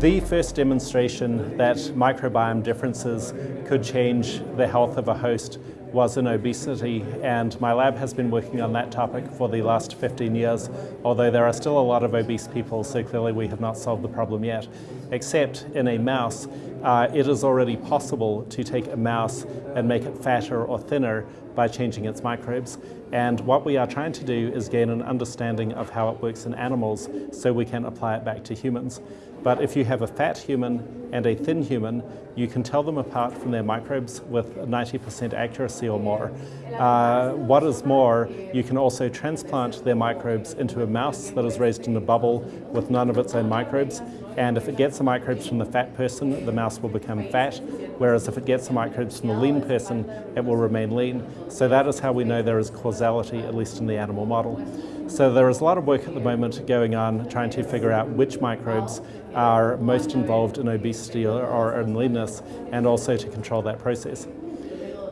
the first demonstration that microbiome differences could change the health of a host was in obesity and my lab has been working on that topic for the last 15 years although there are still a lot of obese people so clearly we have not solved the problem yet. Except in a mouse uh, it is already possible to take a mouse and make it fatter or thinner by changing its microbes. And what we are trying to do is gain an understanding of how it works in animals so we can apply it back to humans. But if you have a fat human and a thin human, you can tell them apart from their microbes with 90% accuracy or more. Uh, what is more, you can also transplant their microbes into a mouse that is raised in a bubble with none of its own microbes. And if it gets the microbes from the fat person, the mouse will become fat. Whereas if it gets the microbes from the lean person, it will remain lean. So that is how we know there is causality, at least in the animal model. So there is a lot of work at the moment going on trying to figure out which microbes are most involved in obesity or, or in leanness and also to control that process.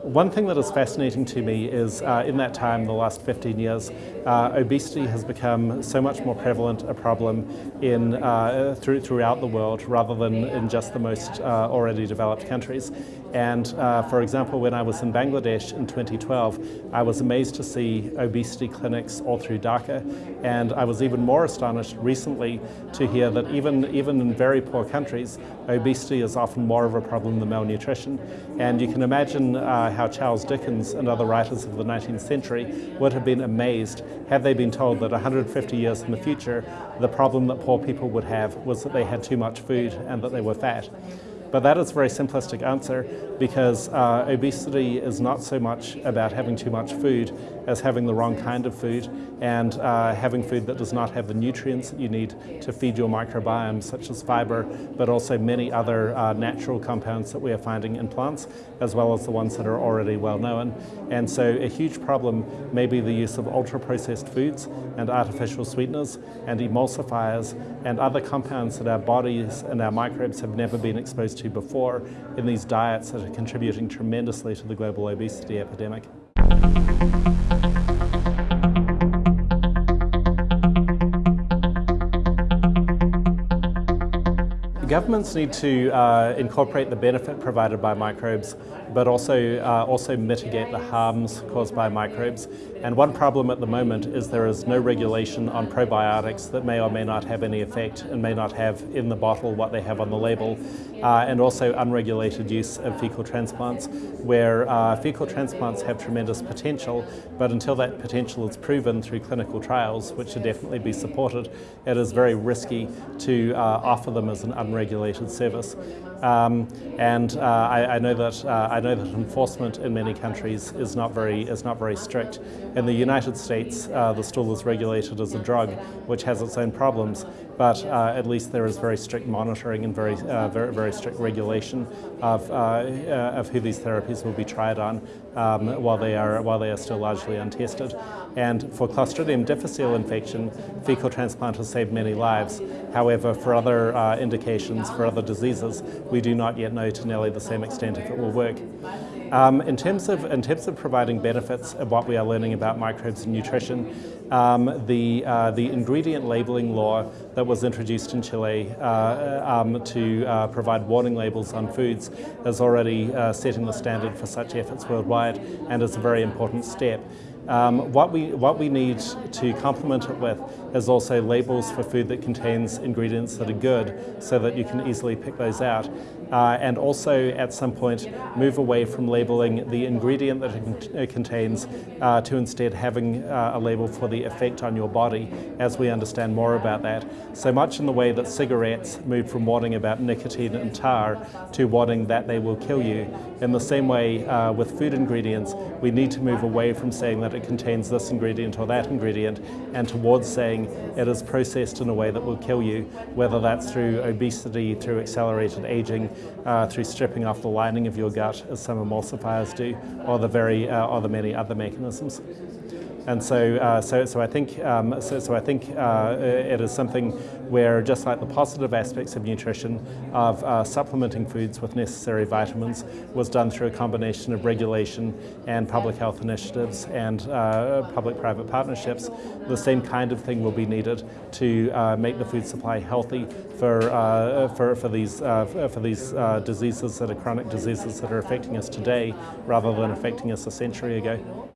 One thing that is fascinating to me is uh, in that time, the last 15 years, uh, obesity has become so much more prevalent a problem in, uh, through, throughout the world rather than in just the most uh, already developed countries. And uh, for example, when I was in Bangladesh in 2012, I was amazed to see obesity clinics all through Dhaka. And I was even more astonished recently to hear that even, even in very poor countries, obesity is often more of a problem than malnutrition. And you can imagine uh, how Charles Dickens and other writers of the 19th century would have been amazed had they been told that 150 years in the future, the problem that poor people would have was that they had too much food and that they were fat. But that is a very simplistic answer because uh, obesity is not so much about having too much food as having the wrong kind of food and uh, having food that does not have the nutrients that you need to feed your microbiome, such as fiber, but also many other uh, natural compounds that we are finding in plants, as well as the ones that are already well known. And so a huge problem may be the use of ultra-processed foods and artificial sweeteners and emulsifiers and other compounds that our bodies and our microbes have never been exposed to before in these diets that are contributing tremendously to the global obesity epidemic. Governments need to uh, incorporate the benefit provided by microbes, but also, uh, also mitigate the harms caused by microbes. And one problem at the moment is there is no regulation on probiotics that may or may not have any effect and may not have in the bottle what they have on the label. Uh, and also unregulated use of fecal transplants, where uh, fecal transplants have tremendous potential, but until that potential is proven through clinical trials, which should definitely be supported, it is very risky to uh, offer them as an unregulated service. Um, and uh, I, I, know that uh, I know that enforcement in many countries is not very is not very strict. In the United States, uh, the stool is regulated as a drug, which has its own problems, but uh, at least there is very strict monitoring and very uh, very very strict regulation of uh, of who these therapies will be tried on um, while they are while they are still largely untested. And for Clostridium difficile infection, fecal transplant has saved many lives. However, for other indications, for other diseases, we do not yet know to nearly the same extent if it will work. Um, in, terms of, in terms of providing benefits of what we are learning about microbes and nutrition, um, the, uh, the ingredient labeling law that was introduced in Chile uh, um, to uh, provide warning labels on foods is already uh, setting the standard for such efforts worldwide and is a very important step. Um, what, we, what we need to complement it with is also labels for food that contains ingredients that are good so that you can easily pick those out. Uh, and also at some point move away from labeling the ingredient that it contains uh, to instead having uh, a label for the effect on your body as we understand more about that. So much in the way that cigarettes moved from warning about nicotine and tar to warning that they will kill you. In the same way uh, with food ingredients, we need to move away from saying that it contains this ingredient or that ingredient and towards saying it is processed in a way that will kill you, whether that's through obesity, through accelerated aging, uh, through stripping off the lining of your gut, as some emulsifiers do, or the, very, uh, or the many other mechanisms. And so, uh, so, so I think, um, so, so I think uh, it is something where just like the positive aspects of nutrition, of uh, supplementing foods with necessary vitamins, was done through a combination of regulation and public health initiatives and uh, public-private partnerships, the same kind of thing will be needed to uh, make the food supply healthy for, uh, for, for these, for these diseases that are chronic diseases that are affecting us today rather than affecting us a century ago.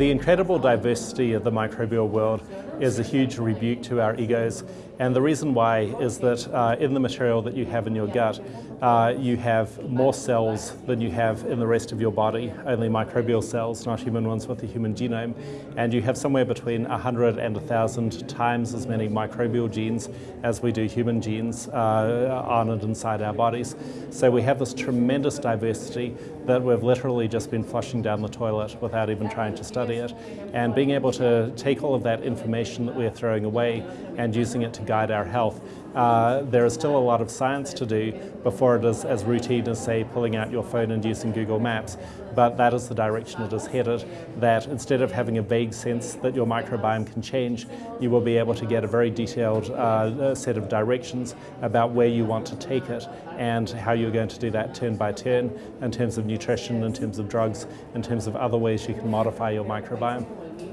The incredible diversity of the microbial world is a huge rebuke to our egos. And the reason why is that uh, in the material that you have in your gut, uh, you have more cells than you have in the rest of your body, only microbial cells, not human ones with the human genome. And you have somewhere between 100 and 1,000 times as many microbial genes as we do human genes uh, on and inside our bodies. So we have this tremendous diversity that we've literally just been flushing down the toilet without even trying to study it. And being able to take all of that information that we're throwing away and using it to guide our health uh, there is still a lot of science to do before it is as routine as, say, pulling out your phone and using Google Maps. But that is the direction it is headed, that instead of having a vague sense that your microbiome can change, you will be able to get a very detailed uh, set of directions about where you want to take it and how you're going to do that turn by turn in terms of nutrition, in terms of drugs, in terms of other ways you can modify your microbiome.